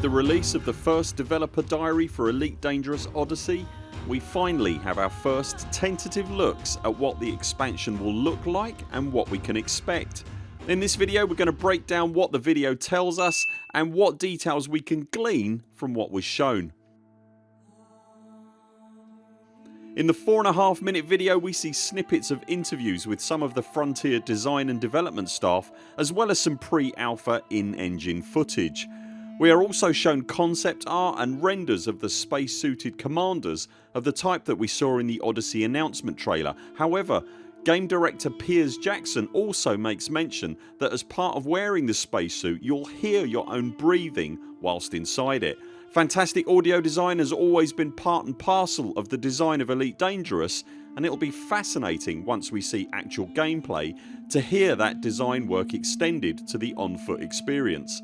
With the release of the first developer diary for Elite Dangerous Odyssey we finally have our first tentative looks at what the expansion will look like and what we can expect. In this video we're going to break down what the video tells us and what details we can glean from what was shown. In the 4.5 minute video we see snippets of interviews with some of the Frontier design and development staff as well as some pre-alpha in-engine footage. We are also shown concept art and renders of the space suited commanders of the type that we saw in the Odyssey announcement trailer. However Game director Piers Jackson also makes mention that as part of wearing the spacesuit you'll hear your own breathing whilst inside it. Fantastic audio design has always been part and parcel of the design of Elite Dangerous and it'll be fascinating once we see actual gameplay to hear that design work extended to the on foot experience.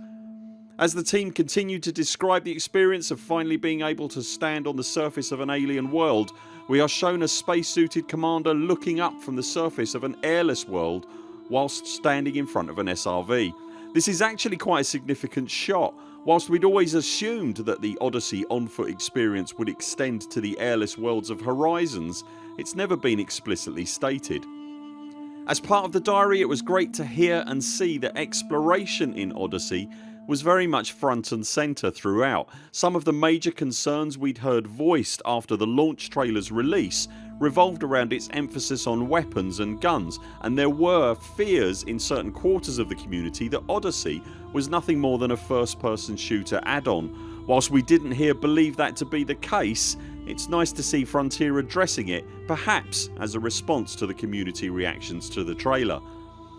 As the team continue to describe the experience of finally being able to stand on the surface of an alien world we are shown a spacesuited commander looking up from the surface of an airless world whilst standing in front of an SRV. This is actually quite a significant shot Whilst we'd always assumed that the Odyssey on foot experience would extend to the airless worlds of Horizons it's never been explicitly stated. As part of the diary it was great to hear and see that exploration in Odyssey was very much front and centre throughout. Some of the major concerns we'd heard voiced after the launch trailers release revolved around its emphasis on weapons and guns and there were fears in certain quarters of the community that Odyssey was nothing more than a first person shooter add-on. Whilst we didn't here believe that to be the case it's nice to see Frontier addressing it perhaps as a response to the community reactions to the trailer.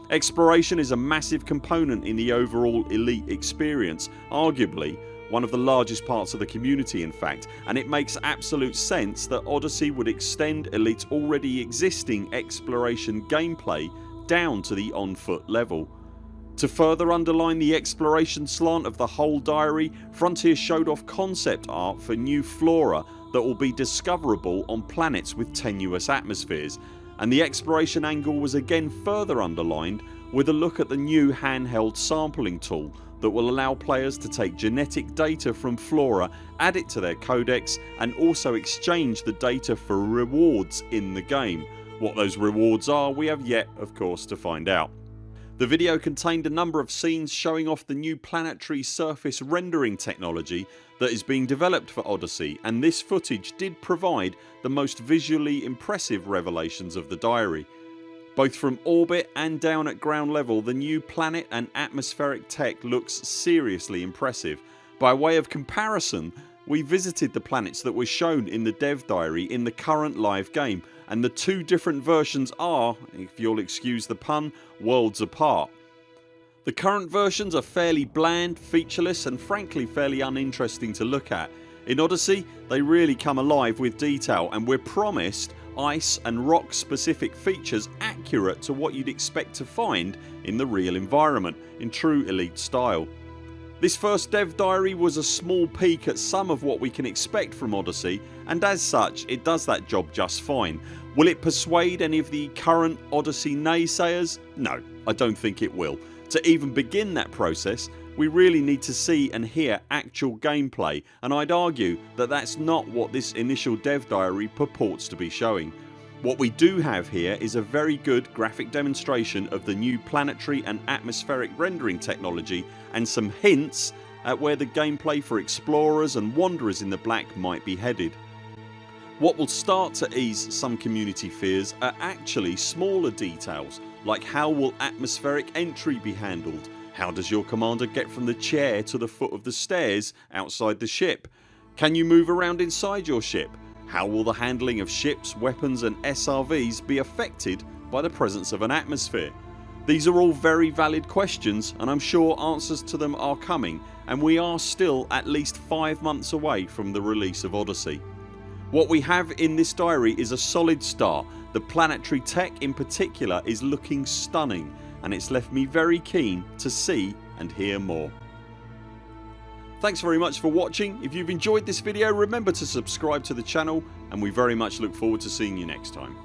Exploration is a massive component in the overall Elite experience arguably one of the largest parts of the community in fact and it makes absolute sense that Odyssey would extend Elite's already existing exploration gameplay down to the on foot level. To further underline the exploration slant of the whole diary Frontier showed off concept art for new flora that will be discoverable on planets with tenuous atmospheres and the exploration angle was again further underlined with a look at the new handheld sampling tool that will allow players to take genetic data from flora, add it to their codex and also exchange the data for rewards in the game. What those rewards are we have yet of course to find out. The video contained a number of scenes showing off the new planetary surface rendering technology that is being developed for Odyssey and this footage did provide the most visually impressive revelations of the diary. Both from orbit and down at ground level the new planet and atmospheric tech looks seriously impressive. By way of comparison we visited the planets that were shown in the dev diary in the current live game and the two different versions are, if you'll excuse the pun, worlds apart. The current versions are fairly bland, featureless and frankly fairly uninteresting to look at. In Odyssey they really come alive with detail and we're promised ice and rock specific features accurate to what you'd expect to find in the real environment in true Elite style. This first dev diary was a small peek at some of what we can expect from Odyssey and as such it does that job just fine. Will it persuade any of the current Odyssey naysayers? No I don't think it will. To even begin that process we really need to see and hear actual gameplay and I'd argue that that's not what this initial dev diary purports to be showing. What we do have here is a very good graphic demonstration of the new planetary and atmospheric rendering technology and some hints at where the gameplay for explorers and wanderers in the black might be headed. What will start to ease some community fears are actually smaller details like how will atmospheric entry be handled how does your commander get from the chair to the foot of the stairs outside the ship? Can you move around inside your ship? How will the handling of ships, weapons and SRVs be affected by the presence of an atmosphere? These are all very valid questions and I'm sure answers to them are coming and we are still at least 5 months away from the release of Odyssey. What we have in this diary is a solid start. The planetary tech in particular is looking stunning and it's left me very keen to see and hear more. Thanks very much for watching. If you've enjoyed this video remember to subscribe to the channel and we very much look forward to seeing you next time.